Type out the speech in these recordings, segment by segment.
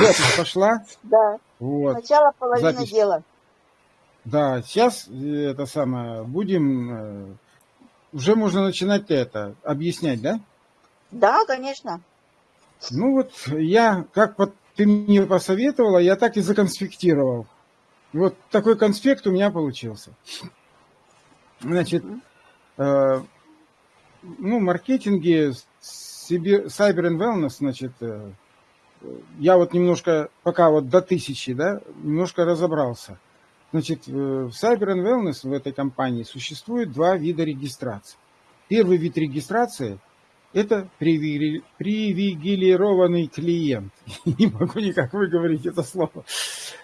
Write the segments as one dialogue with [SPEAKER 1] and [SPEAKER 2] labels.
[SPEAKER 1] запись пошла.
[SPEAKER 2] Да.
[SPEAKER 1] Вот.
[SPEAKER 2] Начало половины
[SPEAKER 1] Запись.
[SPEAKER 2] дела.
[SPEAKER 1] Да, сейчас э, это самое, будем, э, уже можно начинать это, объяснять, да?
[SPEAKER 2] Да, конечно.
[SPEAKER 1] Ну вот я, как вот ты мне посоветовала, я так и законспектировал. Вот такой конспект у меня получился. Значит, э, ну, маркетинге, себе, Cyber and Wellness, значит, э, я вот немножко, пока вот до тысячи, да, немножко разобрался. Значит, в Cyber and Wellness в этой компании существует два вида регистрации. Первый вид регистрации – это привилегированный клиент. Не могу никак выговорить это слово.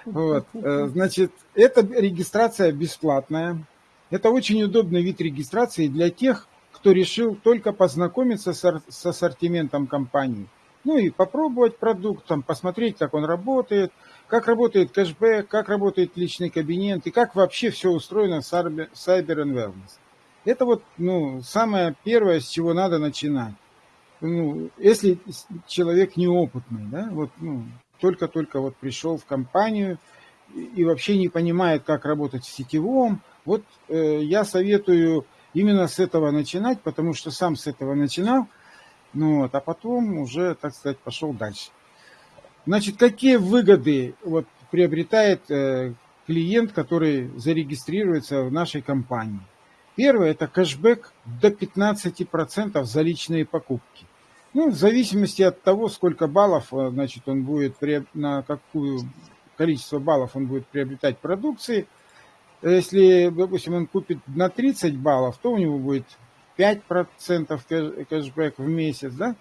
[SPEAKER 1] Вот. э, Значит, эта регистрация бесплатная. Это очень удобный вид регистрации для тех, кто решил только познакомиться с ассортиментом компании. Ну и попробовать продукт, там, посмотреть, как он работает, как работает кэшбэк, как работает личный кабинет и как вообще все устроено в Cyber and Wellness. Это вот ну, самое первое, с чего надо начинать. Ну, если с- человек неопытный, да, вот, ну, только-только вот пришел в компанию и вообще не понимает, как работать в сетевом, вот э, я советую именно с этого начинать, потому что сам с этого начинал, ну, вот, а потом уже, так сказать, пошел дальше. Значит, какие выгоды вот, приобретает э, клиент, который зарегистрируется в нашей компании? Первое – это кэшбэк до 15% за личные покупки. Ну, в зависимости от того, сколько баллов, э, значит, он будет, на какую количество баллов он будет приобретать продукции. Если, допустим, он купит на 30 баллов, то у него будет 5% кэш- кэшбэк в месяц, да?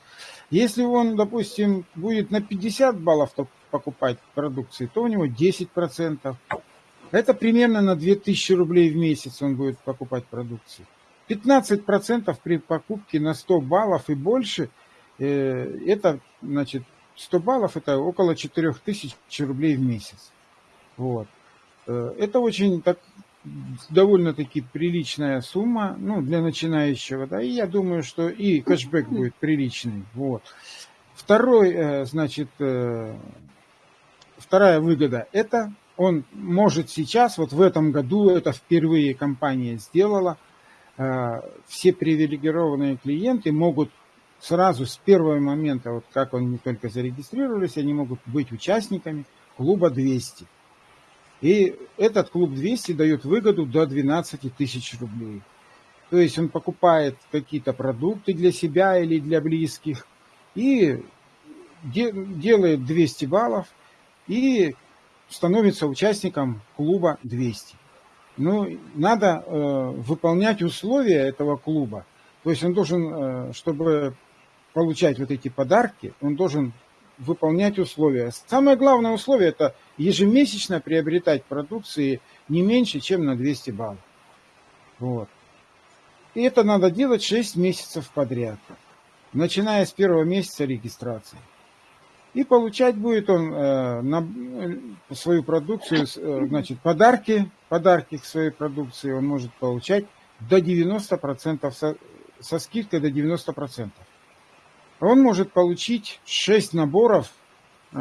[SPEAKER 1] Если он, допустим, будет на 50 баллов покупать продукции, то у него 10%. Это примерно на 2000 рублей в месяц он будет покупать продукции. 15% при покупке на 100 баллов и больше, э, это, значит, 100 баллов это около 4000 рублей в месяц. Вот. Э, Это очень так, довольно-таки приличная сумма, ну, для начинающего, да, и я думаю, что и кэшбэк будет приличный, вот. Второй, э, значит, э, вторая выгода, это он может сейчас, вот в этом году, это впервые компания сделала, э, все привилегированные клиенты могут сразу с первого момента, вот как они только зарегистрировались, они могут быть участниками клуба 200. И этот клуб 200 дает выгоду до 12 тысяч рублей. То есть он покупает какие-то продукты для себя или для близких и де- делает 200 баллов и становится участником клуба 200. Ну, надо э, выполнять условия этого клуба. То есть он должен, э, чтобы получать вот эти подарки, он должен выполнять условия. Самое главное условие это ежемесячно приобретать продукции не меньше, чем на 200 баллов. Вот. И это надо делать 6 месяцев подряд, начиная с первого месяца регистрации. И получать будет он э, на э, свою продукцию, э, значит, подарки, подарки к своей продукции он может получать до 90%, со, со скидкой до 90%. Он может получить 6 наборов э,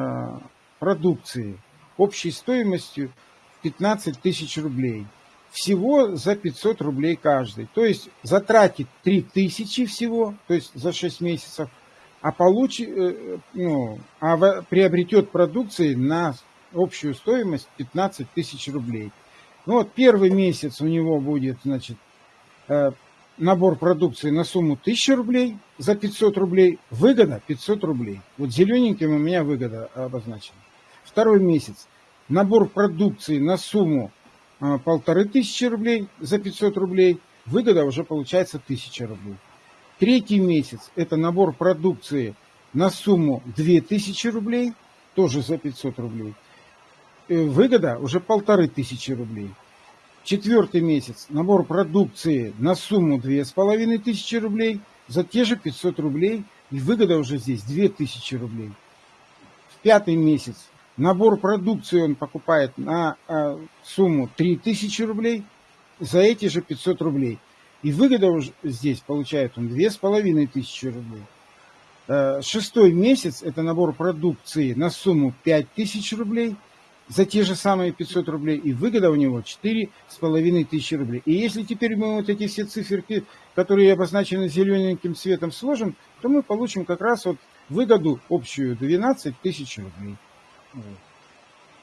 [SPEAKER 1] продукции общей стоимостью 15 тысяч рублей. Всего за 500 рублей каждый. То есть затратит 3 тысячи всего, то есть за 6 месяцев, а, получит, э, ну, а приобретет продукции на общую стоимость 15 тысяч рублей. Ну вот первый месяц у него будет, значит, э, набор продукции на сумму 1000 рублей за 500 рублей, выгода 500 рублей. Вот зелененьким у меня выгода обозначена. Второй месяц. Набор продукции на сумму а, полторы тысячи рублей за 500 рублей, выгода уже получается 1000 рублей. Третий месяц – это набор продукции на сумму 2000 рублей, тоже за 500 рублей. Э, Выгода уже полторы тысячи рублей. Четвертый месяц – набор продукции на сумму 2500 рублей за те же 500 рублей, и выгода уже здесь 2000 рублей. В пятый месяц набор продукции он покупает на а, сумму 3000 рублей за эти же 500 рублей. И выгода уже здесь получает он 2500 рублей. Э, шестой месяц – это набор продукции на сумму 5000 рублей за те же самые 500 рублей, и выгода у него 4,5 тысячи рублей. И если теперь мы вот эти все циферки, которые обозначены зелененьким цветом, сложим, то мы получим как раз вот выгоду общую 12 тысяч рублей.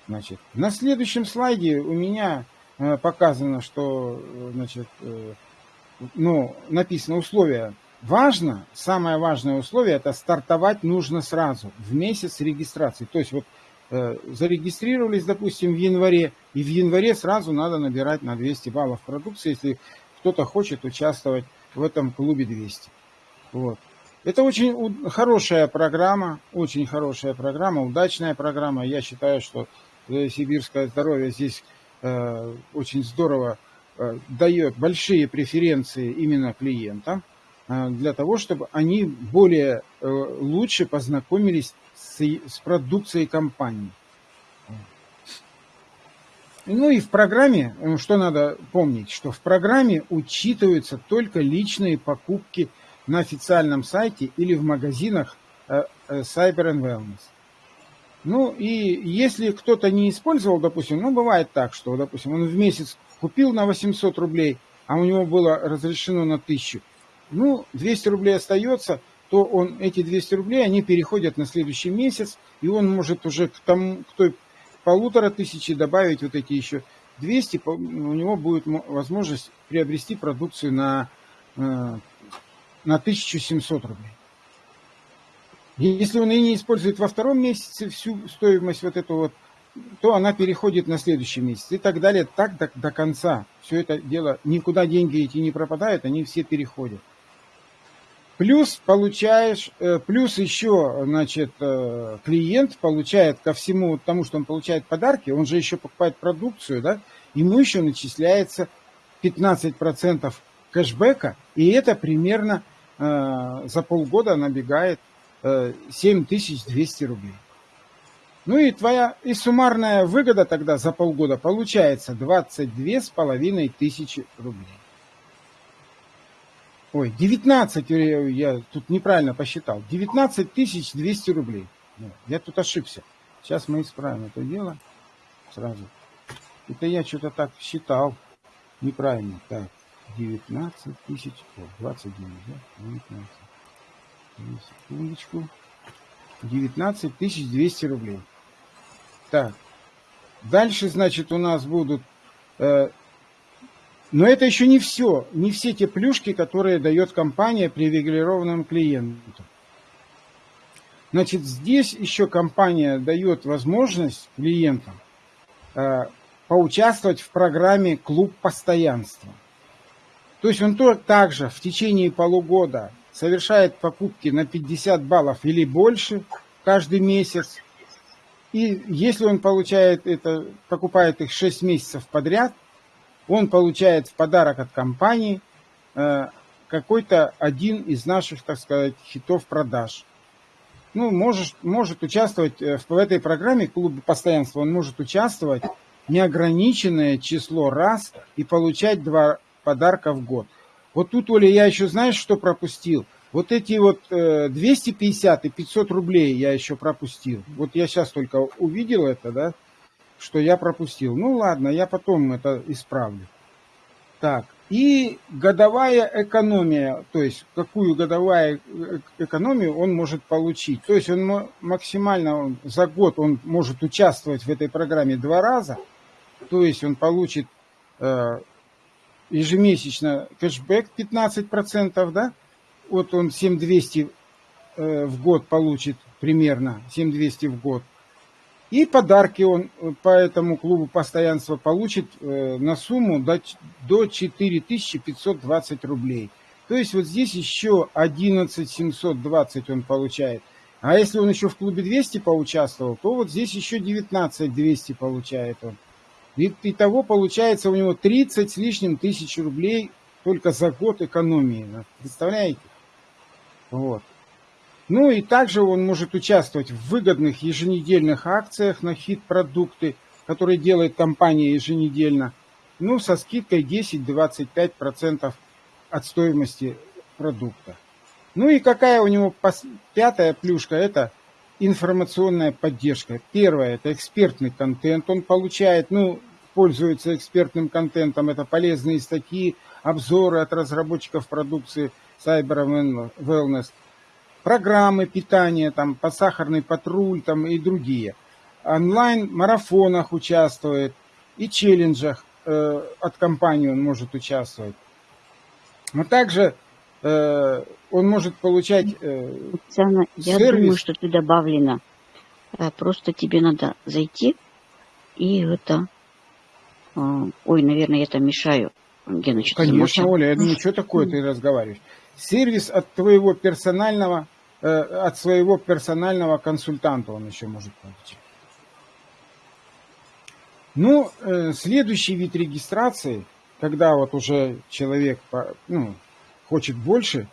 [SPEAKER 1] Значит, на следующем слайде у меня э, показано, что э, значит, ну, написано условия Важно, самое важное условие, это стартовать нужно сразу, в месяц регистрации. То есть вот э, зарегистрировались, допустим, в январе, и в январе сразу надо набирать на 200 баллов продукции, если кто-то хочет участвовать в этом клубе 200. Вот. Это очень хорошая программа, очень хорошая программа, удачная программа. Я считаю, что э, сибирское здоровье здесь э, очень здорово э, дает большие преференции именно клиентам. А, для того, чтобы они более э, лучше познакомились с, с продукцией компании. Ну и в программе, э, что надо помнить, что в программе учитываются только личные покупки на официальном сайте или в магазинах э, Cyber and Wellness. Ну и если кто-то не использовал, допустим, ну бывает так, что, допустим, он в месяц купил на 800 рублей, а у него было разрешено на 1000, ну, 200 рублей остается, то он, эти 200 рублей, они переходят на следующий месяц, и он может уже к, тому, к той полутора тысячи добавить вот эти еще 200, у него будет возможность приобрести продукцию на, э, на 1700 рублей. Если он и не использует во втором месяце всю стоимость вот эту вот, то она переходит на следующий месяц и так далее, так до, до конца. Все это дело, никуда деньги эти не пропадают, они все переходят. Плюс получаешь, э, плюс еще, значит, э, клиент получает ко всему тому, что он получает подарки, он же еще покупает продукцию, да, ему еще начисляется 15% кэшбэка, и это примерно э, за полгода набегает 7200 рублей. Ну и твоя и суммарная выгода тогда за полгода получается 22 с половиной тысячи рублей. Ой, 19, я тут неправильно посчитал. 19 200 рублей. Я тут ошибся. Сейчас мы исправим это дело сразу. Это я что-то так считал неправильно. Так, 19 тысяч, о, 29, да? 19. Секундочку. 19 200 рублей. Так, дальше, значит, у нас будут э, но это еще не все, не все те плюшки, которые дает компания привилегированным клиентам. Значит, здесь еще компания дает возможность клиентам э, поучаствовать в программе «Клуб постоянства». То есть он то, также в течение полугода совершает покупки на 50 баллов или больше каждый месяц. И если он получает это, покупает их 6 месяцев подряд – он получает в подарок от компании э, какой-то один из наших, так сказать, хитов продаж. Ну, может, может участвовать э, в этой программе клуба постоянства, он может участвовать неограниченное число раз и получать два подарка в год. Вот тут, Оля, я еще, знаешь, что пропустил? Вот эти вот 250 э, и 500 рублей я еще пропустил. Вот я сейчас только увидел это, да, что я пропустил. Ну ладно, я потом это исправлю. Так, и годовая экономия, то есть какую годовую экономию он может получить. То есть он максимально за год он может участвовать в этой программе два раза. То есть он получит э, ежемесячно кэшбэк 15%, да? Вот он 7200 э, в год получит примерно, 7200 в год. И подарки он э, по этому клубу постоянства получит э, на сумму до, до 4520 рублей. То есть вот здесь еще 11720 он получает. А если он еще в клубе 200 поучаствовал, то вот здесь еще 19200 получает он. И того получается у него 30 с лишним тысяч рублей только за год экономии. Представляете? Вот. Ну и также он может участвовать в выгодных еженедельных акциях на хит-продукты, которые делает компания еженедельно, ну со скидкой 10-25% от стоимости продукта. Ну и какая у него пятая плюшка, это информационная поддержка. Первое, это экспертный контент, он получает, ну, пользуется экспертным контентом, это полезные статьи, обзоры от разработчиков продукции Cyber Wellness, программы питания, там, посахарный патруль там, и другие. Онлайн-марафонах участвует и челленджах э, от компании он может участвовать. Но также э, он может получать э,
[SPEAKER 3] Оксана, я
[SPEAKER 1] сервис.
[SPEAKER 3] думаю, что ты добавлена. Э, Просто тебе надо зайти и это... э, Ой, наверное, я там мешаю. Гена, что
[SPEAKER 1] Конечно, Оля, я думаю, что такое ты разговариваешь? Сервис от твоего персонального, от своего персонального консультанта он еще может получить. Ну, э, следующий вид регистрации, когда вот уже человек ну, хочет больше,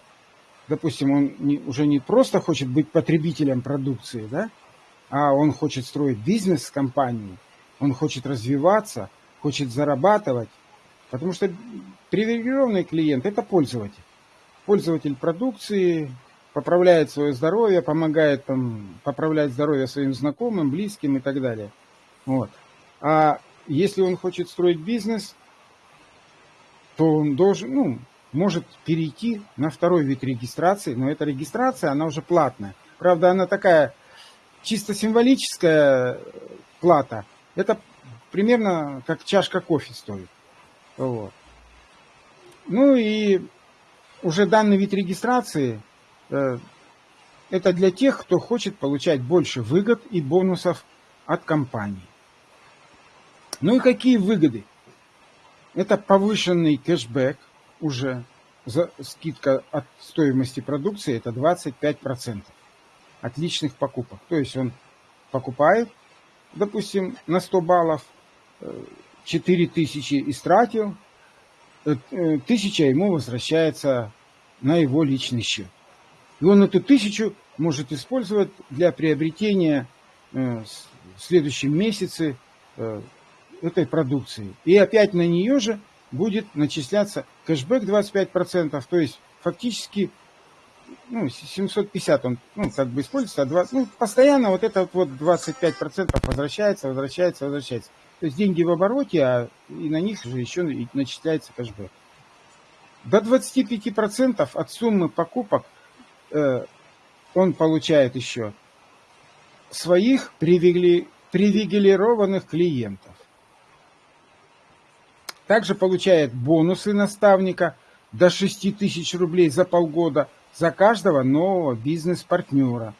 [SPEAKER 1] допустим, он не- уже не просто хочет быть потребителем продукции, да, а он хочет строить бизнес с компанией, он хочет развиваться, хочет зарабатывать, потому что привилегированный клиент – это пользователь. Пользователь продукции, поправляет свое здоровье, помогает там, поправлять здоровье своим знакомым, близким и так далее. Вот. А если он хочет строить бизнес, то он должен, ну, может перейти на второй вид регистрации, но эта регистрация, она уже платная. Правда, она такая чисто символическая плата. Это примерно как чашка кофе стоит. Вот. Ну и уже данный вид регистрации э, это для тех, кто хочет получать больше выгод и бонусов от компании. Ну и какие выгоды? Это повышенный кэшбэк уже за скидка от стоимости продукции это 25% от личных покупок. То есть он покупает, допустим, на 100 баллов, 4 тысячи истратил, э, э, тысяча ему возвращается на его личный счет. И он эту тысячу может использовать для приобретения э, в следующем месяце э, этой продукции. И опять на нее же будет начисляться кэшбэк 25%, то есть фактически ну, 750 он ну, как бы используется, а 20, ну, постоянно вот это вот 25% возвращается, возвращается, возвращается. То есть деньги в обороте, а и на них же еще начисляется кэшбэк. До 25% от суммы покупок он получает еще своих привиле- привилегированных клиентов. Также получает бонусы наставника до 6 тысяч рублей за полгода за каждого нового бизнес-партнера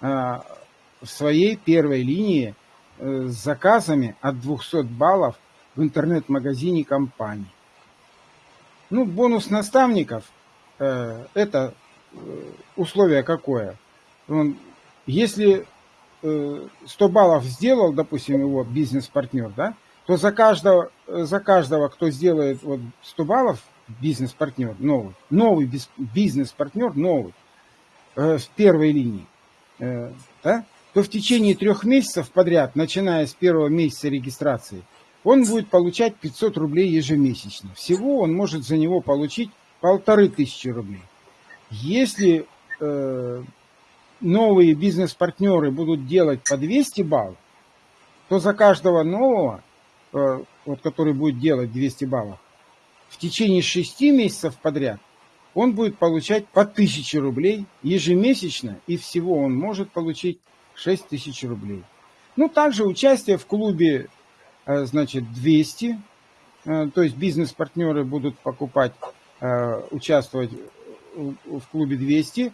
[SPEAKER 1] а, в своей первой линии э, с заказами от 200 баллов в интернет-магазине компании. Ну, бонус наставников э, это э, условие какое? Он, если э, 100 баллов сделал, допустим, его бизнес-партнер, да, то за каждого, за каждого, кто сделает вот 100 баллов, бизнес-партнер новый, новый биз- бизнес-партнер новый э, в первой линии, э, да, то в течение трех месяцев подряд, начиная с первого месяца регистрации, он будет получать 500 рублей ежемесячно. Всего он может за него получить полторы тысячи рублей. Если э, новые бизнес-партнеры будут делать по 200 баллов, то за каждого нового, э, вот, который будет делать 200 баллов, в течение 6 месяцев подряд он будет получать по 1000 рублей ежемесячно, и всего он может получить 6 тысяч рублей. Ну, также участие в клубе, э, значит, 200, э, то есть бизнес-партнеры будут покупать, э, участвовать в клубе 200,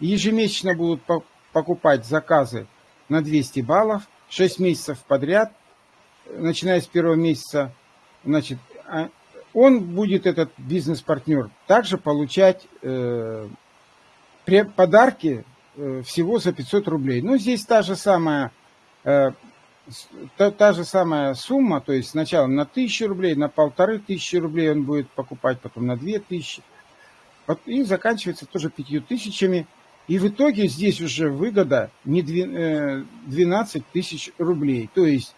[SPEAKER 1] ежемесячно будут по- покупать заказы на 200 баллов, 6 месяцев подряд, начиная с первого месяца, значит, а- он будет, этот бизнес-партнер, также получать э, подарки э, всего за 500 рублей. Ну, здесь та же самая, э, та, та же самая сумма, то есть сначала на 1000 рублей, на полторы тысячи рублей он будет покупать, потом на 2000, вот, и заканчивается тоже 5000. И в итоге здесь уже выгода не дви- э, 12 тысяч рублей. То есть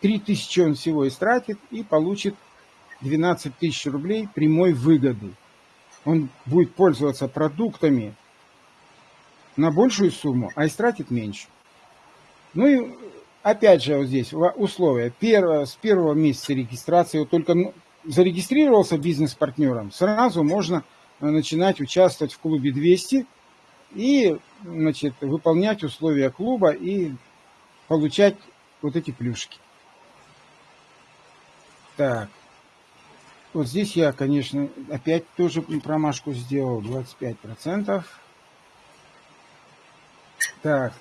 [SPEAKER 1] 3 тысячи он всего истратит и получит 12 тысяч рублей прямой выгоды. Он будет пользоваться продуктами на большую сумму, а истратит меньше. Ну и опять же вот здесь условия. Первое, с первого месяца регистрации, вот только ну, зарегистрировался бизнес-партнером, сразу можно начинать участвовать в клубе 200 и значит, выполнять условия клуба и получать вот эти плюшки. Так. Вот здесь я, конечно, опять тоже промашку сделал. 25%. Так.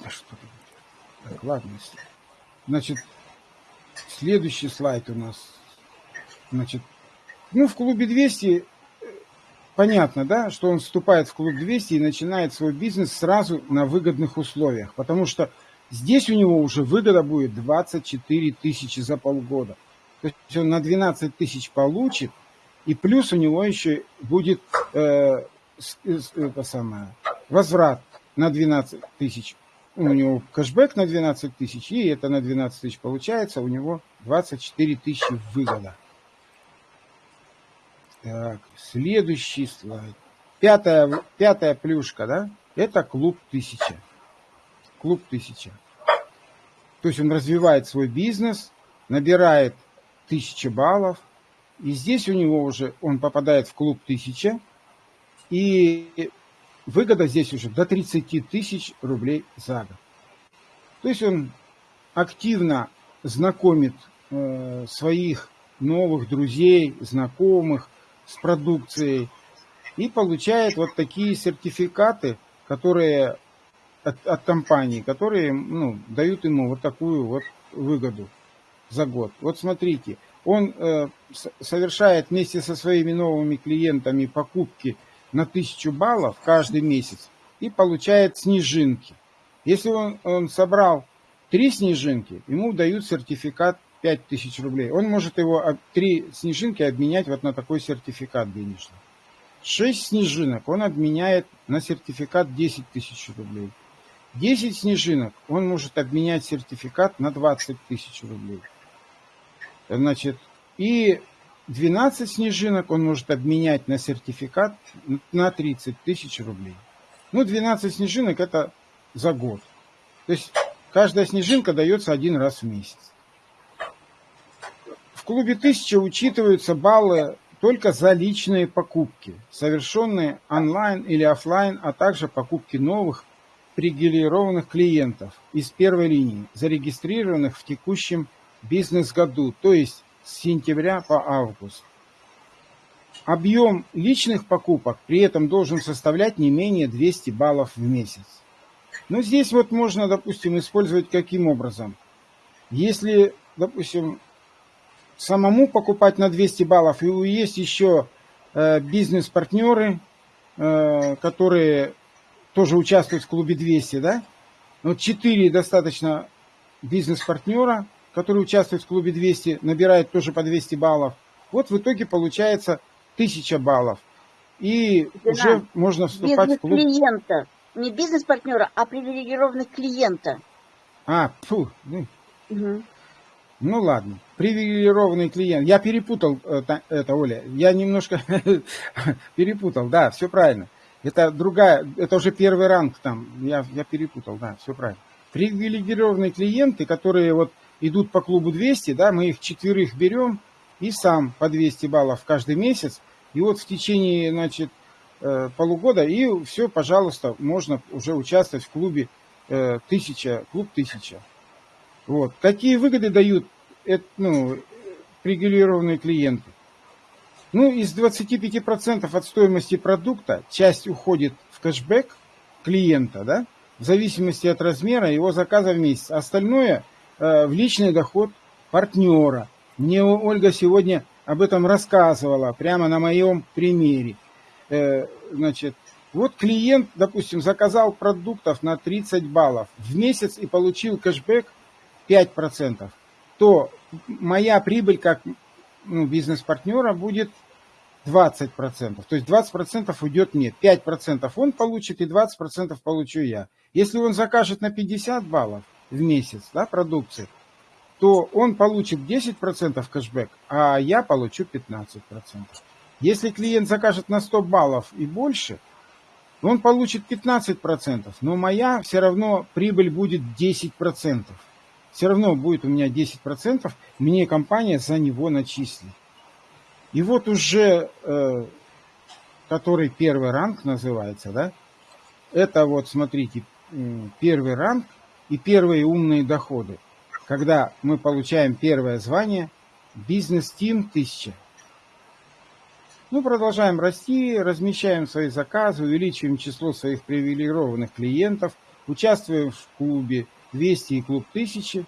[SPEAKER 1] Да что Так, ладно. Значит, следующий слайд у нас. Значит, ну, в клубе 200 понятно, да, что он вступает в клуб 200 и начинает свой бизнес сразу на выгодных условиях, потому что здесь у него уже выгода будет 24 тысячи за полгода. То есть он на 12 тысяч получит, и плюс у него еще будет э, это самое, возврат на 12 тысяч. У него кэшбэк на 12 тысяч, и это на 12 тысяч получается, у него 24 тысячи выгода. Так, следующий слайд. Пятая, пятая плюшка, да? Это клуб тысяча. Клуб тысяча. То есть он развивает свой бизнес, набирает тысяча баллов. И здесь у него уже, он попадает в клуб тысяча. И выгода здесь уже до 30 тысяч рублей за год. То есть он активно знакомит э, своих новых друзей, знакомых, с продукцией и получает вот такие сертификаты, которые от, от компании, которые ну, дают ему вот такую вот выгоду за год. Вот смотрите, он э, совершает вместе со своими новыми клиентами покупки на 1000 баллов каждый месяц и получает снежинки. Если он, он собрал три снежинки, ему дают сертификат 5000 рублей. Он может его три снежинки обменять вот на такой сертификат денежный. 6 снежинок он обменяет на сертификат 10 тысяч рублей. 10 снежинок он может обменять сертификат на 20 тысяч рублей. Значит, и 12 снежинок он может обменять на сертификат на 30 тысяч рублей. Ну, 12 снежинок это за год. То есть каждая снежинка дается один раз в месяц клубе 1000 учитываются баллы только за личные покупки, совершенные онлайн или офлайн, а также покупки новых привилегированных клиентов из первой линии, зарегистрированных в текущем бизнес-году, то есть с сентября по август. Объем личных покупок при этом должен составлять не менее 200 баллов в месяц. Но здесь вот можно, допустим, использовать каким образом. Если, допустим, самому покупать на 200 баллов. И есть еще э, бизнес-партнеры, э, которые тоже участвуют в клубе 200, да? Вот 4 достаточно бизнес-партнера, которые участвуют в клубе 200, набирают тоже по 200 баллов. Вот в итоге получается 1000 баллов. И Дина, уже можно вступать в клуб.
[SPEAKER 2] клиента. Не бизнес-партнера, а привилегированных клиента.
[SPEAKER 1] А, фу. Ну. Угу. Ну ладно, привилегированный клиент. Я перепутал это, это Оля. Я немножко перепутал, да, все правильно. Это другая, это уже первый ранг там. Я, я перепутал, да, все правильно. Привилегированные клиенты, которые вот идут по клубу 200, да, мы их четверых берем и сам по 200 баллов каждый месяц. И вот в течение, значит, э, полугода, и все, пожалуйста, можно уже участвовать в клубе 1000, э, клуб 1000. Вот. Какие выгоды дают это, ну, привилегированные клиенты? Ну, из 25% от стоимости продукта часть уходит в кэшбэк клиента, да, в зависимости от размера его заказа в месяц. Остальное э, в личный доход партнера. Мне Ольга сегодня об этом рассказывала, прямо на моем примере. Э, значит, вот клиент, допустим, заказал продуктов на 30 баллов в месяц и получил кэшбэк 5%, то моя прибыль как ну, бизнес-партнера будет 20%. То есть 20% уйдет мне, 5% он получит и 20% получу я. Если он закажет на 50 баллов в месяц да, продукции, то он получит 10% кэшбэк, а я получу 15%. Если клиент закажет на 100 баллов и больше, он получит 15%, но моя все равно прибыль будет 10%. Все равно будет у меня 10%, мне компания за него начислит. И вот уже, э, который первый ранг называется, да, это вот, смотрите, первый ранг и первые умные доходы. Когда мы получаем первое звание «Бизнес-тим 1000». Мы продолжаем расти, размещаем свои заказы, увеличиваем число своих привилегированных клиентов, участвуем в клубе 200 и клуб 1000.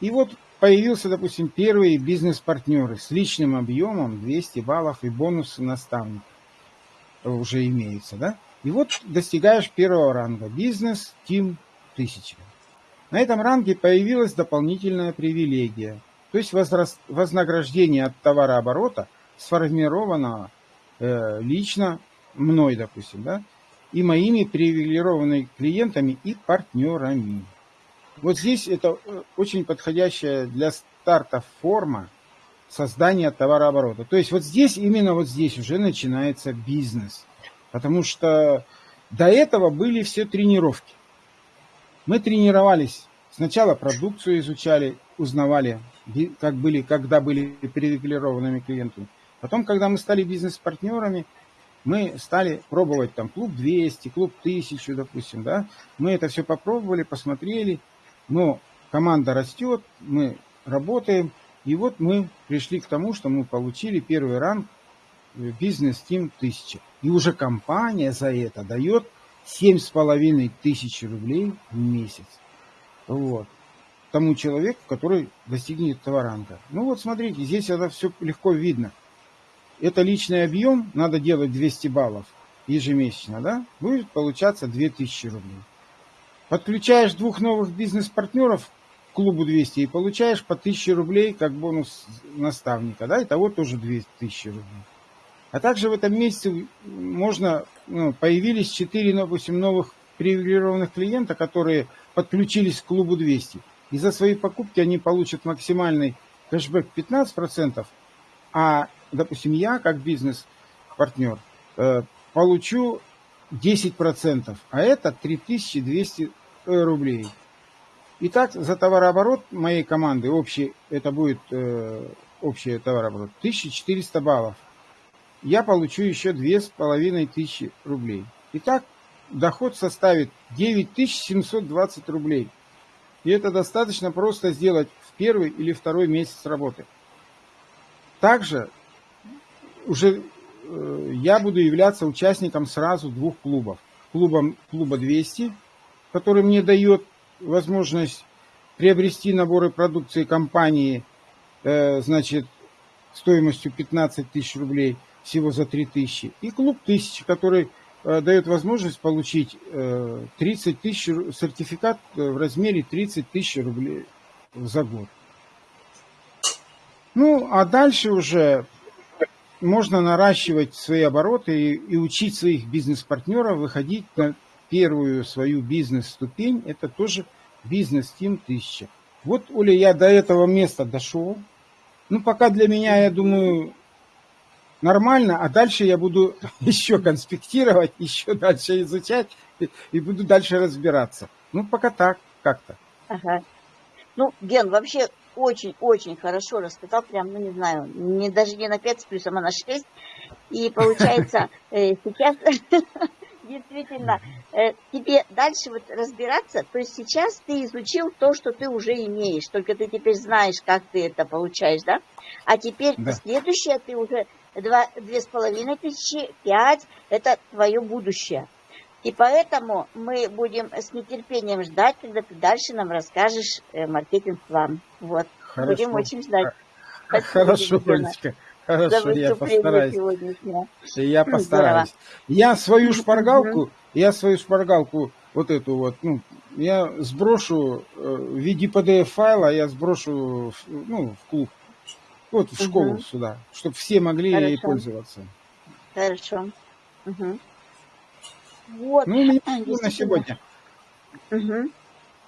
[SPEAKER 1] И вот появился, допустим, первые бизнес-партнеры с личным объемом 200 баллов и бонусы наставника уже имеются, да? И вот достигаешь первого ранга. Бизнес, Тим, 1000. На этом ранге появилась дополнительная привилегия. То есть возраст, вознаграждение от товарооборота – сформировано э, лично мной, допустим, да, и моими привилегированными клиентами и партнерами. Вот здесь это э, очень подходящая для старта форма создания товарооборота. То есть вот здесь, именно вот здесь уже начинается бизнес. Потому что до этого были все тренировки. Мы тренировались. Сначала продукцию изучали, узнавали, как были, когда были привилегированными клиентами. Потом, когда мы стали бизнес-партнерами, мы стали пробовать там клуб 200, клуб 1000, допустим, да. Мы это все попробовали, посмотрели, но команда растет, мы работаем, и вот мы пришли к тому, что мы получили первый ранг бизнес Team 1000. И уже компания за это дает 7,5 тысяч рублей в месяц. Вот. Тому человеку, который достигнет этого ранга. Ну вот смотрите, здесь это все легко видно это личный объем, надо делать 200 баллов ежемесячно, да, будет получаться 2000 рублей. Подключаешь двух новых бизнес-партнеров к клубу 200 и получаешь по 1000 рублей как бонус наставника, да, итого тоже 2000 рублей. А также в этом месяце можно, ну, появились 4, допустим, новых привилегированных клиента, которые подключились к клубу 200. И за свои покупки они получат максимальный кэшбэк 15%, а допустим, я как бизнес-партнер э, получу 10%, а это 3200 э, рублей. Итак, за товарооборот моей команды, общий, это будет э, общий товарооборот, 1400 баллов. Я получу еще 2500 рублей. Итак, доход составит 9720 рублей. И это достаточно просто сделать в первый или второй месяц работы. Также уже я буду являться участником сразу двух клубов. Клубом, клуба 200, который мне дает возможность приобрести наборы продукции компании, э, значит, стоимостью 15 тысяч рублей, всего за 3 тысячи. И клуб 1000, который э, дает возможность получить 30 тысяч, сертификат в размере 30 тысяч рублей за год. Ну, а дальше уже можно наращивать свои обороты и, и учить своих бизнес-партнеров выходить на первую свою бизнес-ступень. Это тоже бизнес-тим 1000. Вот, Оля, я до этого места дошел. Ну, пока для меня, я думаю, нормально, а дальше я буду еще конспектировать, еще дальше изучать и буду дальше разбираться. Ну, пока так, как-то.
[SPEAKER 2] Ага. Ну, Ген, вообще очень-очень хорошо рассказал, прям, ну не знаю, не, даже не на 5 с плюсом, а на 6. И получается, э, сейчас действительно э, тебе дальше вот разбираться, то есть сейчас ты изучил то, что ты уже имеешь, только ты теперь знаешь, как ты это получаешь, да? А теперь да. следующее ты уже два, две с половиной тысячи, пять, это твое будущее. И поэтому мы будем с нетерпением ждать, когда ты дальше нам расскажешь э, маркетинг-план. Вот. Хорошо. Будем очень ждать.
[SPEAKER 1] Хорошо, Олечка. Хорошо, я постараюсь. Я постараюсь. Я свою шпаргалку, я свою шпаргалку, вот эту вот, ну, я сброшу э, в виде PDF-файла, я сброшу ну, в клуб, вот в школу угу. сюда, чтобы все могли Хорошо. ей пользоваться.
[SPEAKER 2] Хорошо. Угу.
[SPEAKER 1] Вот. Ну, у меня а, на сегодня.
[SPEAKER 2] Угу.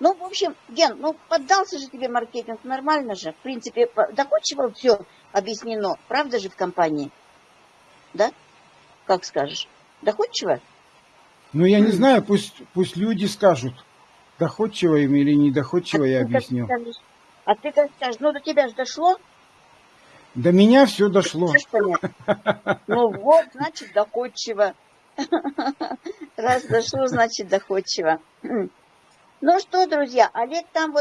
[SPEAKER 2] Ну, в общем, Ген, ну, поддался же тебе маркетинг, нормально же. В принципе, доходчиво все объяснено. Правда же в компании? Да? Как скажешь? Доходчиво?
[SPEAKER 1] Ну, я не знаю, пусть, пусть люди скажут, доходчиво им или недоходчиво, я
[SPEAKER 2] ты как
[SPEAKER 1] объясню.
[SPEAKER 2] А ты как скажешь? Ну, до тебя же дошло?
[SPEAKER 1] До меня все дошло.
[SPEAKER 2] Ну вот, значит, доходчиво. Раз дошло, значит, доходчиво. Ну что, друзья, Олег там вот